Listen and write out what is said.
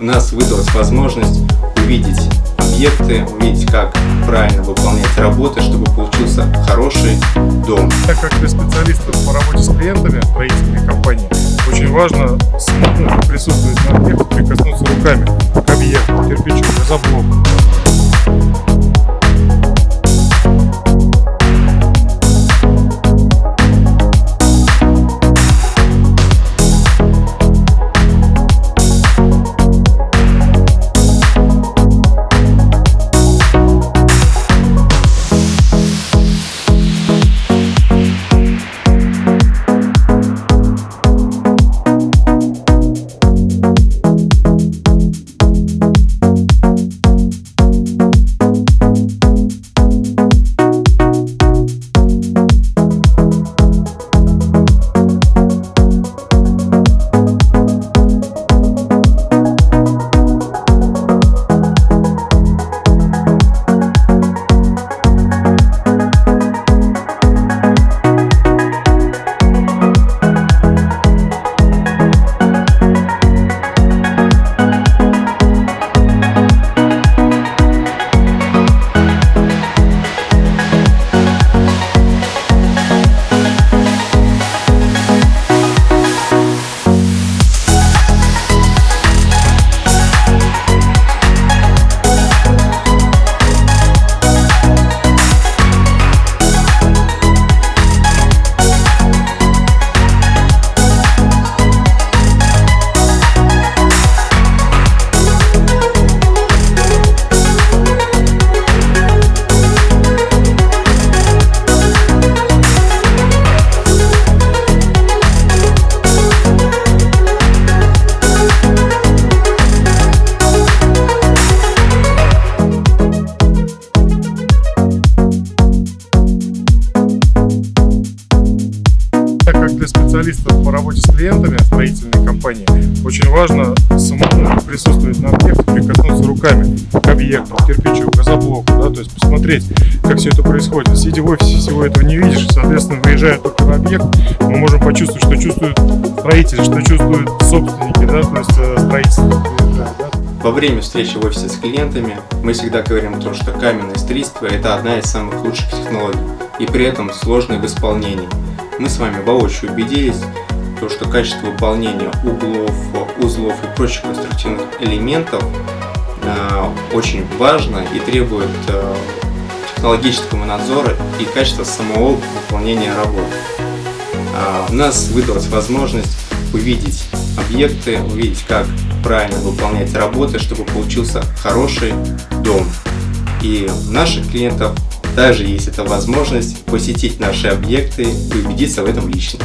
У нас выдалась возможность увидеть объекты, увидеть, как правильно выполнять работы, чтобы получился хороший дом. Так как для специалистов по работе с клиентами строительной компании очень важно самому присутствовать на объекте, прикоснуться руками к объекту, кирпичу, газоблоку. Для специалистов по работе с клиентами строительной компании очень важно самому присутствовать на объекте, прикоснуться руками к объекту, к кирпичу, к газоблоку, да, то есть посмотреть, как все это происходит. Сидя в офисе, всего этого не видишь, соответственно, выезжая только на объект, мы можем почувствовать, что чувствуют строители, что чувствуют собственники, да, то есть э, строительство. Во время встречи в офисе с клиентами мы всегда говорим о том, что каменное строительство – это одна из самых лучших технологий и при этом сложной в исполнении. Мы с вами воочию убедились, то, что качество выполнения углов, узлов и прочих конструктивных элементов э, очень важно и требует э, технологического надзора и качества самого выполнения работ. Э, у нас выдалась возможность увидеть объекты, увидеть, как правильно выполнять работы, чтобы получился хороший дом. И наших клиентов даже есть эта возможность посетить наши объекты и убедиться в этом лично.